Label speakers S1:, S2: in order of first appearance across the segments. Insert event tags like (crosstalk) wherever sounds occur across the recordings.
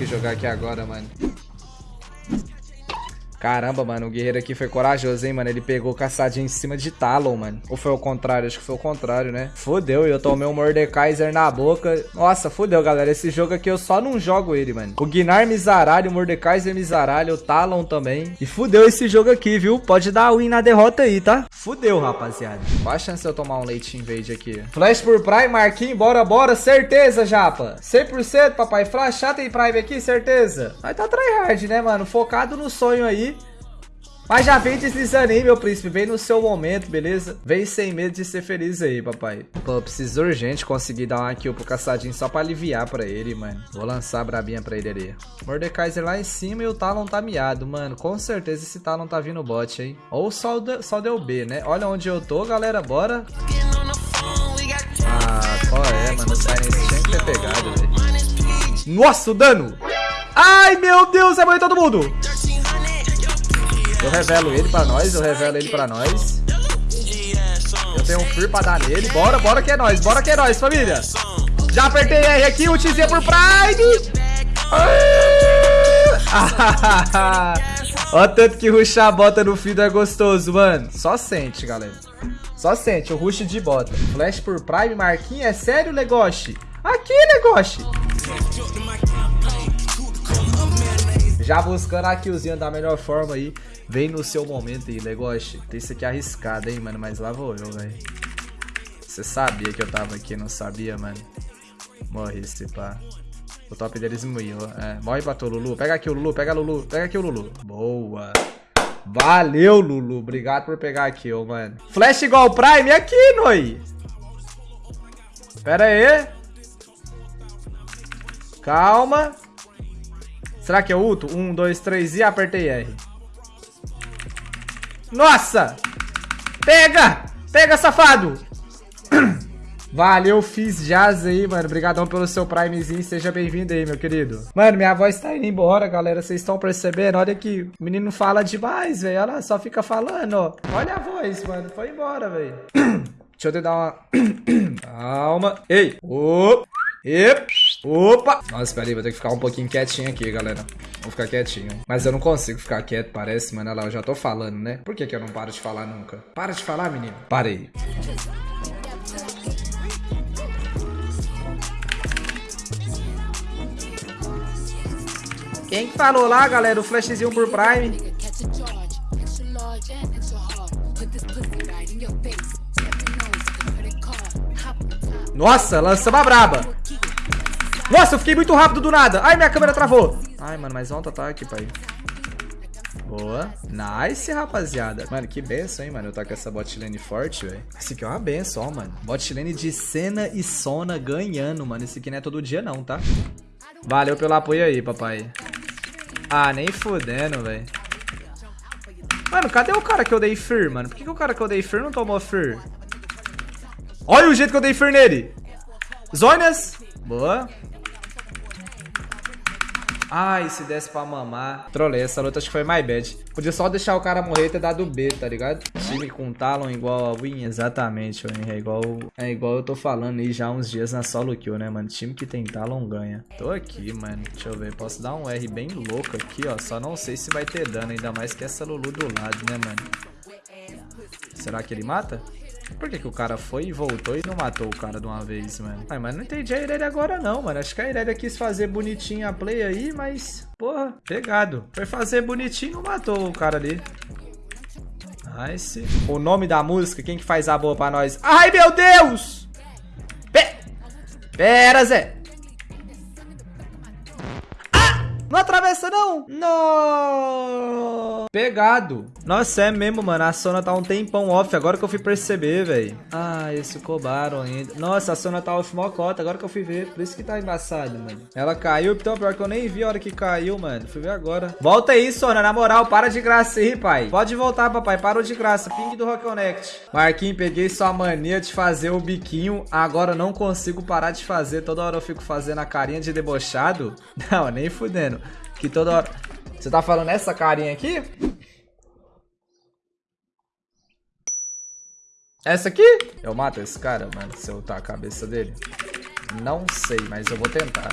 S1: que jogar aqui agora, mano. Caramba, mano, o guerreiro aqui foi corajoso, hein, mano. Ele pegou caçadinho em cima de Talon, mano. Ou foi o contrário? Acho que foi o contrário, né? Fudeu, e eu tomei um Mordekaiser na boca. Nossa, fudeu, galera. Esse jogo aqui eu só não jogo ele, mano. O Gnar Mizaralho, o Mordekaiser Mizaralho, o Talon também. E fudeu esse jogo aqui, viu? Pode dar win na derrota aí, tá? Fudeu, rapaziada. Qual a chance de eu tomar um leite invade aqui? Flash por Prime, Marquinhos, bora, bora. Certeza, japa. 100%, papai. Flashar tem Prime aqui, certeza. Mas tá tryhard, né, mano? Focado no sonho aí. Mas já vem deslizando aí, meu príncipe. Vem no seu momento, beleza? Vem sem medo de ser feliz aí, papai. Pô, preciso urgente conseguir dar uma kill pro caçadinho só pra aliviar pra ele, mano. Vou lançar a brabinha pra ele ali. Mordekaiser lá em cima e o Talon tá miado, mano. Com certeza esse Talon tá vindo bot, hein? Ou só, de, só deu B, né? Olha onde eu tô, galera. Bora. Ah, qual é, mano? O Silence tinha que ter pegado, velho. Nossa, o dano! Ai, meu Deus, é morrer todo mundo! Eu revelo ele pra nós, eu revelo ele pra nós. Eu tenho um Fear pra dar nele. Bora, bora que é nós, bora que é nós, família. Já apertei R aqui, ultizei por Prime. Olha (laughs) tanto que ruxar a bota no fim é gostoso, mano. Só sente, galera. Só sente, o rush de bota. Flash por Prime, Marquinhos, é sério, Legoshi? Aqui, Legoshi. Já buscando a killzinha da melhor forma aí. Vem no seu momento aí, negócio. Tem isso aqui arriscado, hein, mano. Mas lá vou eu, velho. Você sabia que eu tava aqui, não sabia, mano? Morre esse pá. O top deles morreu. É, morre pra tu, Lulu. Pega aqui o Lulu, pega Lulu. Pega aqui o Lulu. Boa. Valeu, Lulu. Obrigado por pegar aqui, ô, mano. Flash igual Prime aqui, Noi. Pera aí. Calma. Será que é ulto? Um, dois, três e apertei R. Nossa! Pega! Pega, safado! (clears throat) Valeu, fiz jazz aí, mano. Obrigadão pelo seu primezinho. Seja bem-vindo aí, meu querido. Mano, minha voz tá indo embora, galera. Vocês estão percebendo? Olha que o menino fala demais, velho. Olha lá, só fica falando, ó. Olha a voz, mano. Foi embora, velho. (clears throat) Deixa eu te dar uma... (clears throat) Calma. Ei. Opa. E... Opa! Nossa, peraí, vou ter que ficar um pouquinho quietinho aqui, galera. Vou ficar quietinho. Mas eu não consigo ficar quieto, parece, mano. Olha lá, eu já tô falando, né? Por que, que eu não paro de falar nunca? Para de falar, menino. Parei. Quem falou lá, galera? O flashzinho por Prime. Nossa, lança uma braba. Nossa, eu fiquei muito rápido do nada. Ai, minha câmera travou. Ai, mano, mais alto ataque, pai. Boa. Nice, rapaziada. Mano, que benção, hein, mano. Eu tô com essa bot lane forte, velho. Esse aqui é uma benção, ó, mano. Bot lane de Senna e Sona ganhando, mano. Esse aqui não é todo dia, não, tá? Valeu pelo apoio aí, papai. Ah, nem fudendo, velho. Mano, cadê o cara que eu dei Fear, mano? Por que, que o cara que eu dei Fear não tomou Fear? Olha o jeito que eu dei Fear nele. Zônias. Boa. Ai, se desse pra mamar. Trolei, essa luta acho que foi my bad. Podia só deixar o cara morrer e ter dado B, tá ligado? Time com Talon igual a Win, exatamente, É igual, é igual eu tô falando aí já uns dias na solo kill, né, mano? Time que tem Talon ganha. Tô aqui, mano. Deixa eu ver. Posso dar um R bem louco aqui, ó. Só não sei se vai ter dano, ainda mais que essa Lulu do lado, né, mano? Será que ele mata? Por que, que o cara foi e voltou e não matou o cara de uma vez, mano? Ai, mas não entendi a Irelia agora não, mano. Acho que a Irelia quis fazer bonitinho a play aí, mas... Porra, pegado. Foi fazer bonitinho e não matou o cara ali. Nice. O nome da música, quem que faz a boa pra nós? Ai, meu Deus! Pe Pera, Zé. Não atravessa, não! Não! Pegado. Nossa, é mesmo, mano. A Sona tá um tempão off. Agora que eu fui perceber, velho. Ah, esse cobaram ainda. Nossa, a Sona tá off mocota. Agora que eu fui ver. Por isso que tá embaçado, mano. Ela caiu. Então, pior que eu nem vi a hora que caiu, mano. Fui ver agora. Volta aí, Sona. Na moral, para de graça aí, pai. Pode voltar, papai. Parou de graça. Ping do Rock Connect. Marquinhos, peguei sua mania de fazer o biquinho. Agora não consigo parar de fazer. Toda hora eu fico fazendo a carinha de debochado. (laughs) Não, nem fudendo. Que toda hora... Você tá falando essa carinha aqui? Essa aqui? Eu mato esse cara, mano, se eu lutar a cabeça dele? Não sei, mas eu vou tentar.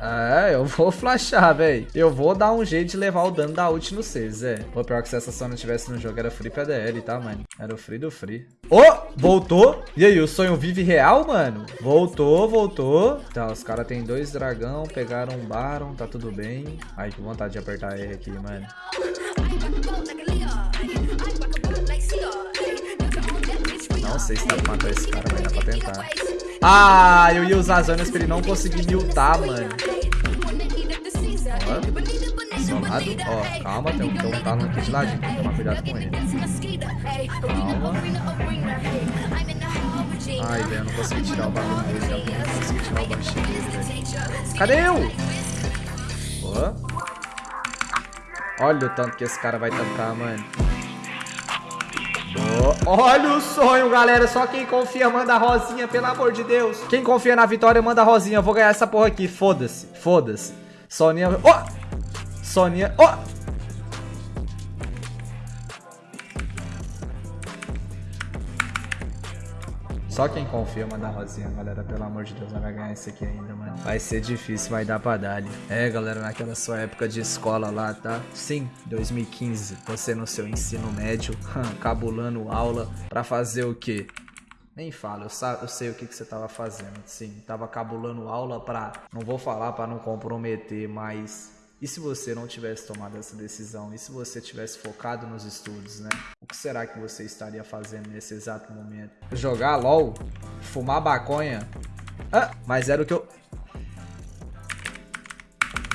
S1: É, eu vou (laughs) flashar, velho. Eu vou dar um jeito de levar o dano da ult no 6, é. Pô, pior que se essa não tivesse no jogo, era free PDL, tá, mano? Era o free do free. Ô, oh, voltou. E aí, o sonho vive real, mano? Voltou, voltou. Tá, os caras tem dois dragão, pegaram um Baron, tá tudo bem. Ai, que vontade de apertar R aqui, mano. Não sei se dá pra matar esse cara, mas dá pra tentar. Ah, eu ia usar as zonas pra ele não conseguir miltar, mano. Ó. Ó, calma, tem um, tem um aqui de ladinho. Tem que tomar cuidado com ele. Calma. Ai, velho, eu não consegui tirar o bagulho dele. Eu não consegui tirar o banshee dele, velho. Cadê eu? Ó. Olha o tanto que esse cara vai tancar, mano. Oh, olha o sonho, galera. Só quem confia manda rosinha, pelo amor de Deus. Quem confia na vitória manda rosinha. Eu vou ganhar essa porra aqui. Foda-se. Foda-se. Soninha. Oh! Soninha. Oh! Só quem confia manda rosinha, galera. Pelo amor de Deus, vai ganhar esse aqui ainda, mano. Vai ser difícil, vai dar pra dar ali. É, galera, naquela sua época de escola lá, tá? Sim, 2015. Você no seu ensino médio, (laughs) cabulando aula pra fazer o quê? Nem fala, eu, eu, sei o que, que você tava fazendo. Sim, tava cabulando aula pra. Não vou falar pra não comprometer, mas e se você não tivesse tomado essa decisão? E se você tivesse focado nos estudos, né? O que será que você estaria fazendo nesse exato momento? Jogar LOL? Fumar baconha? Ah, mas era o que eu...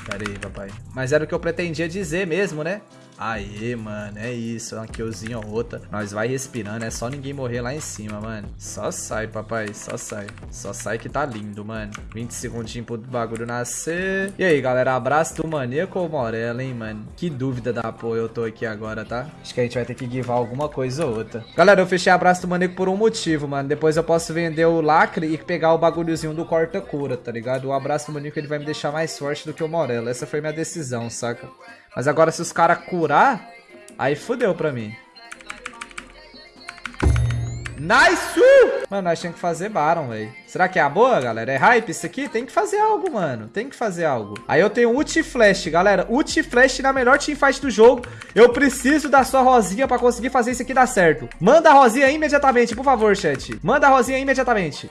S1: Pera aí, papai. Mas era o que eu pretendia dizer mesmo, né? Aê, mano, é isso. Uma killzinha outra. Nós vai respirando, é só ninguém morrer lá em cima, mano. Só sai, papai, só sai. Só sai que tá lindo, mano. 20 segundinhos pro bagulho nascer. E aí, galera, abraço do Maníaco ou Morella, hein, mano? Que dúvida da porra eu tô aqui agora, tá? Acho que a gente vai ter que givar alguma coisa ou outra. Galera, eu fechei abraço do Maníaco por um motivo, mano. Depois eu posso vender o lacre e pegar o bagulhozinho do corta-cura, tá ligado? O abraço do Maníaco, ele vai me deixar mais forte do que o Morella. Essa foi minha decisão, saca? Mas agora se os caras curar, aí fudeu pra mim. Nice! Mano, nós tínhamos que fazer Baron, velho. Será que é a boa, galera? É hype isso aqui? Tem que fazer algo, mano. Tem que fazer algo. Aí eu tenho ult flash, galera. Ult flash na melhor teamfight do jogo. Eu preciso da sua rosinha pra conseguir fazer isso aqui dar certo. Manda a rosinha imediatamente, por favor, chat. Manda a rosinha imediatamente.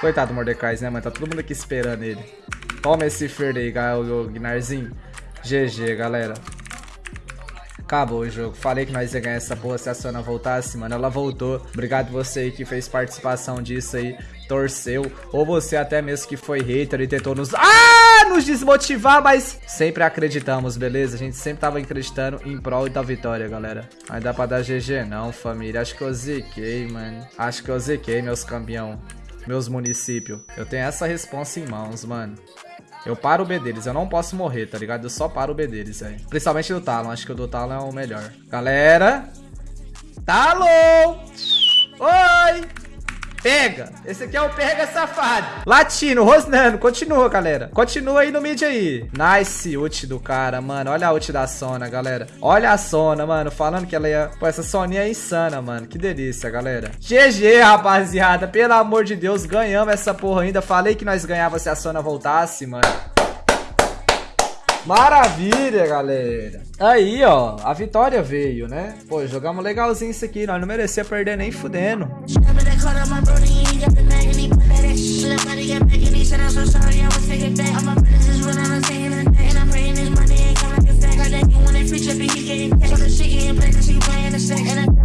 S1: Coitado do Mordecai, né, mano? Tá todo mundo aqui esperando ele. Toma esse Fer aí, Gnarzinho. GG, galera. Acabou o jogo. Falei que nós ia ganhar essa porra se a Sona voltasse, mano. Ela voltou. Obrigado você aí que fez participação disso aí. Torceu. Ou você até mesmo que foi hater e tentou nos... Ah! Nos desmotivar, mas sempre acreditamos, beleza? A gente sempre tava acreditando em prol da vitória, galera. Mas dá pra dar GG não, família. Acho que eu ziquei, mano. Acho que eu ziquei, meus campeão meus municípios. Eu tenho essa responsa em mãos, mano. Eu paro o B deles, eu não posso morrer, tá ligado? Eu só paro o B deles, velho. Principalmente do Talon, acho que o do Talon é o melhor. Galera! Talon! Oi! Pega. Esse aqui é o pega safado. Latino, rosnando. Continua, galera. Continua aí no mid aí. Nice ult do cara, mano. Olha a ult da Sona, galera. Olha a Sona, mano. Falando que ela ia... Pô, essa Soninha é insana, mano. Que delícia, galera. GG, rapaziada. Pelo amor de Deus, ganhamos essa porra ainda. Falei que nós ganhávamos se a Sona voltasse, mano. Maravilha, galera. Aí, ó, a vitória veio, né? Pô, jogamos legalzinho isso aqui. Nós não merecia perder nem fudendo.
S2: caught up my brody and he got the mag and he put that ass shit up. About to get back and he said, I'm so sorry, I was taking back. All my friends is running, I'm taking it back. And I'm praying this money ain't come like a fact. Like that, when they free tripping, he getting back. So the shit getting black, cause he buying a sack. And I